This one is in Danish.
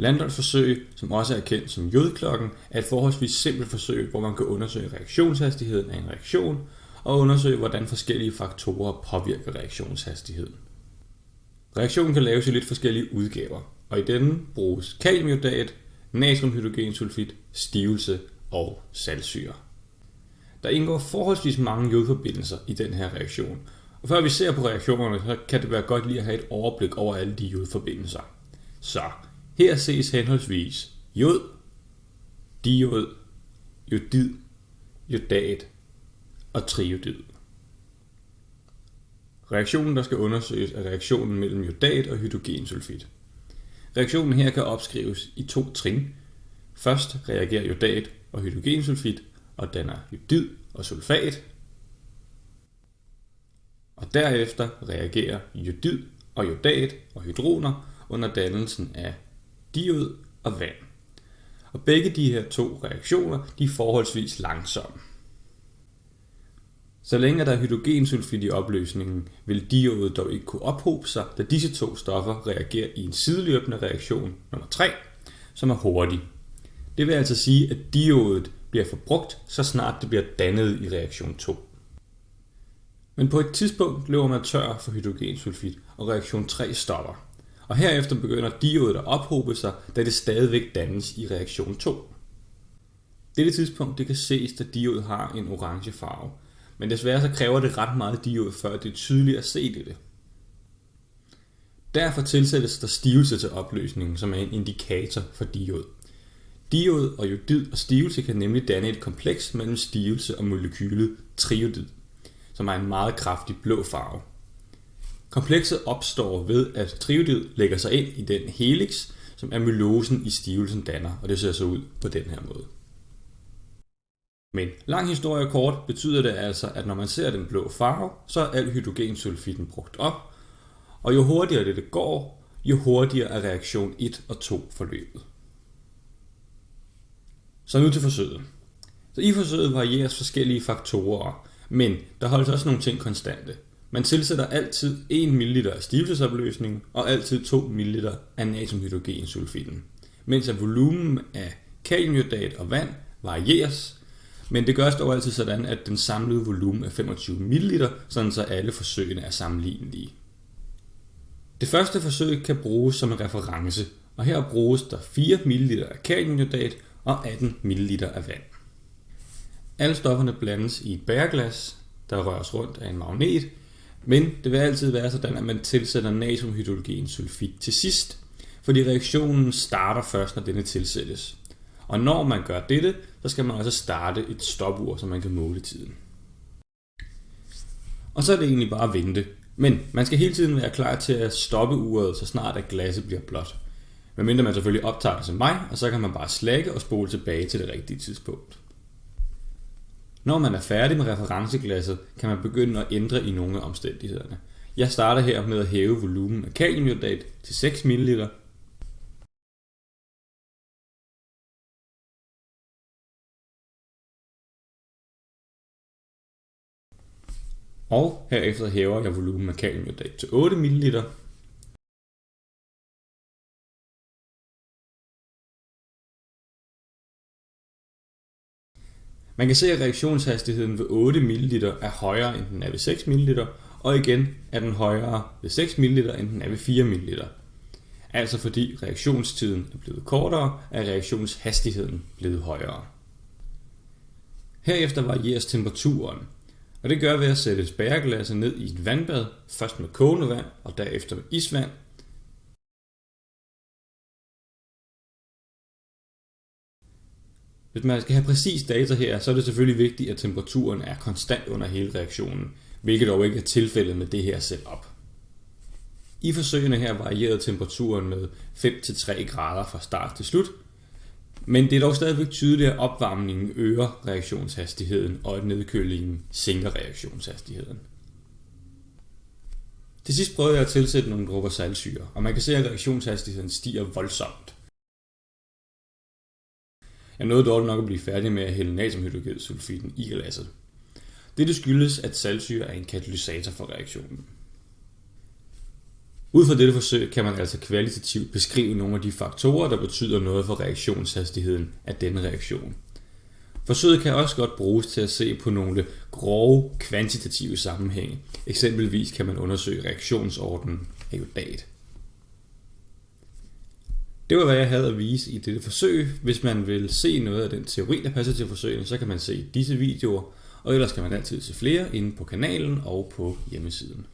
Landolfs forsøg, som også er kendt som jodklokken, er et forholdsvis simpelt forsøg, hvor man kan undersøge reaktionshastigheden af en reaktion og undersøge, hvordan forskellige faktorer påvirker reaktionshastigheden. Reaktionen kan laves i lidt forskellige udgaver, og i denne bruges kaliumjodat, natriumhydrogensulfid, stivelse og saltsyre. Der indgår forholdsvis mange jodforbindelser i den her reaktion, og før vi ser på reaktionerne, så kan det være godt lige at have et overblik over alle de jodforbindelser. Så her ses henholdsvis jod, diod, jodid, jodat og triodid. Reaktionen, der skal undersøges, er reaktionen mellem jodat og hydrogensulfid. Reaktionen her kan opskrives i to trin. Først reagerer jodat og hydrogensulfid og danner jodid og sulfat. Og derefter reagerer jodid og jodat og hydroner under dannelsen af diod og vand. Og begge de her to reaktioner de er forholdsvis langsomme. Så længe der er hydrogensulfid i opløsningen, vil diodet dog ikke kunne ophobe sig, da disse to stoffer reagerer i en sideløbende reaktion nummer 3, som er hurtig. Det vil altså sige, at diodet bliver forbrugt, så snart det bliver dannet i reaktion 2. Men på et tidspunkt løber man tør for hydrogensulfid, og reaktion 3 stopper. Og herefter begynder diodet at ophobe sig, da det stadigvæk dannes i reaktion 2. Dette tidspunkt det kan ses, at diodet har en orange farve, men desværre så kræver det ret meget diod, før det er tydeligt at se det. Derfor tilsættes der stivelse til opløsningen, som er en indikator for diod. Diod og jodid og stivelse kan nemlig danne et kompleks mellem stivelse og molekylet triodid, som er en meget kraftig blå farve. Komplekset opstår ved, at triodid lægger sig ind i den helix, som amylosen i stivelsen danner, og det ser så ud på den her måde. Men lang historie kort betyder det altså, at når man ser den blå farve, så er al hydrogensulfiden brugt op, og jo hurtigere det, det går, jo hurtigere er reaktion 1 og 2 forløbet. Så nu til forsøget. Så i forsøget varieres forskellige faktorer, men der holdes også nogle ting konstante. Man tilsætter altid 1 ml af stivelsesopløsning og altid 2 ml af natriumhydrogensulfiden, mens at volumen af kaliumjodat og vand varieres, men det gøres dog altid sådan, at den samlede volumen er 25 ml, sådan så alle forsøgene er sammenlignelige. Det første forsøg kan bruges som en reference, og her bruges der 4 ml af kaliumjodat og 18 ml af vand. Alle stofferne blandes i et bæreglas, der røres rundt af en magnet, men det vil altid være sådan, at man tilsætter natriumhydrogensulfid til sidst, fordi reaktionen starter først, når denne tilsættes. Og når man gør dette, så skal man også starte et stopur, så man kan måle tiden. Og så er det egentlig bare at vente. Men man skal hele tiden være klar til at stoppe uret, så snart at glasset bliver blåt. Medmindre man selvfølgelig optager det som mig, og så kan man bare slække og spole tilbage til det rigtige tidspunkt. Når man er færdig med referenceglasset, kan man begynde at ændre i nogle af omstændighederne. Jeg starter her med at hæve volumen af kaliumjodat til 6 ml, og herefter hæver jeg volumen af kaliumjodat til 8 ml. Man kan se, at reaktionshastigheden ved 8 ml er højere end den er ved 6 ml, og igen er den højere ved 6 ml end den er ved 4 ml. Altså fordi reaktionstiden er blevet kortere, er reaktionshastigheden blevet højere. Herefter varieres temperaturen, og det gør ved at sætte spærreglasset ned i et vandbad, først med kogende vand og derefter med isvand. Hvis man skal have præcis data her, så er det selvfølgelig vigtigt, at temperaturen er konstant under hele reaktionen, hvilket dog ikke er tilfældet med det her setup. I forsøgene her varierede temperaturen med 5-3 grader fra start til slut, men det er dog stadigvæk tydeligt, at opvarmningen øger reaktionshastigheden, og at nedkølingen sænker reaktionshastigheden. Til sidst prøvede jeg at tilsætte nogle dråber saltsyre, og man kan se, at reaktionshastigheden stiger voldsomt. Jeg nåede dårligt nok at blive færdig med at hælde natriumhydrogensulfiden i glasset. Dette skyldes, at saltsyre er en katalysator for reaktionen. Ud fra dette forsøg kan man altså kvalitativt beskrive nogle af de faktorer, der betyder noget for reaktionshastigheden af denne reaktion. Forsøget kan også godt bruges til at se på nogle grove kvantitative sammenhænge. Eksempelvis kan man undersøge reaktionsordenen af jodat. Det var hvad jeg havde at vise i dette forsøg. Hvis man vil se noget af den teori, der passer til forsøgene, så kan man se disse videoer, og ellers kan man altid se flere inde på kanalen og på hjemmesiden.